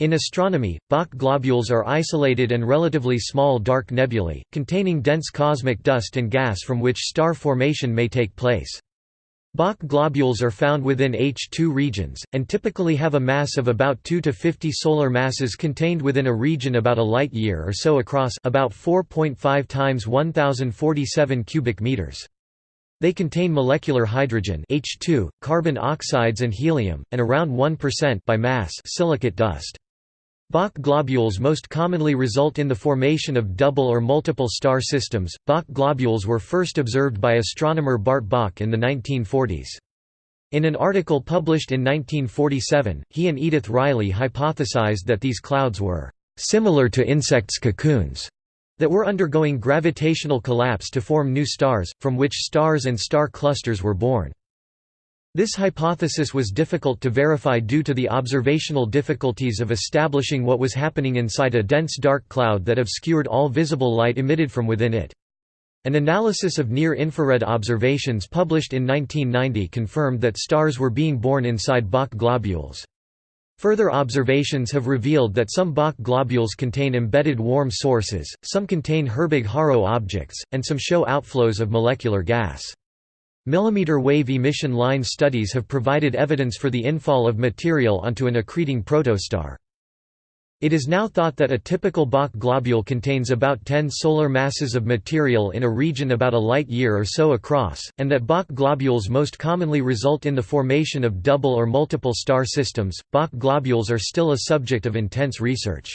In astronomy, Bok globules are isolated and relatively small dark nebulae, containing dense cosmic dust and gas from which star formation may take place. Bok globules are found within H II regions, and typically have a mass of about 2 to 50 solar masses contained within a region about a light year or so across about 4.5 times 1047 cubic meters. They contain molecular hydrogen H2, carbon oxides and helium, and around 1% by mass silicate dust. Bok globules most commonly result in the formation of double or multiple star systems. Bok globules were first observed by astronomer Bart Bok in the 1940s. In an article published in 1947, he and Edith Reilly hypothesized that these clouds were similar to insects' cocoons that were undergoing gravitational collapse to form new stars, from which stars and star clusters were born. This hypothesis was difficult to verify due to the observational difficulties of establishing what was happening inside a dense dark cloud that obscured all visible light emitted from within it. An analysis of near-infrared observations published in 1990 confirmed that stars were being born inside Bok globules. Further observations have revealed that some Bok globules contain embedded warm sources, some contain Herbig-Haro objects, and some show outflows of molecular gas. Millimeter wave emission line studies have provided evidence for the infall of material onto an accreting protostar. It is now thought that a typical Bok globule contains about 10 solar masses of material in a region about a light year or so across, and that Bok globules most commonly result in the formation of double or multiple star systems. Bok globules are still a subject of intense research.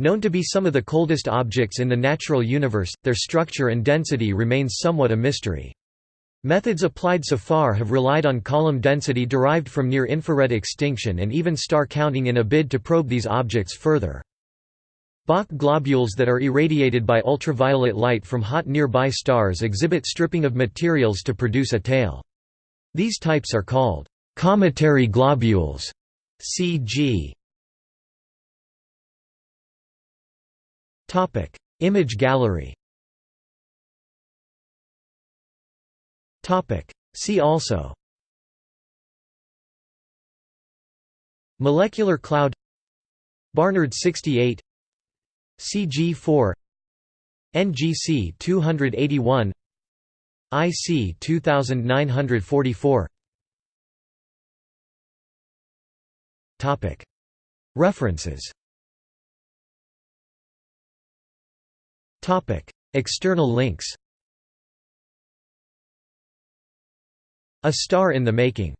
Known to be some of the coldest objects in the natural universe, their structure and density remains somewhat a mystery. Methods applied so far have relied on column density derived from near-infrared extinction and even star counting in a bid to probe these objects further. Bok globules that are irradiated by ultraviolet light from hot nearby stars exhibit stripping of materials to produce a tail. These types are called cometary globules CG. Image gallery Topic. See also. Molecular cloud. Barnard 68 CG4 NGC 281 IC 2944 Topic. References. Topic. External links A Star in the Making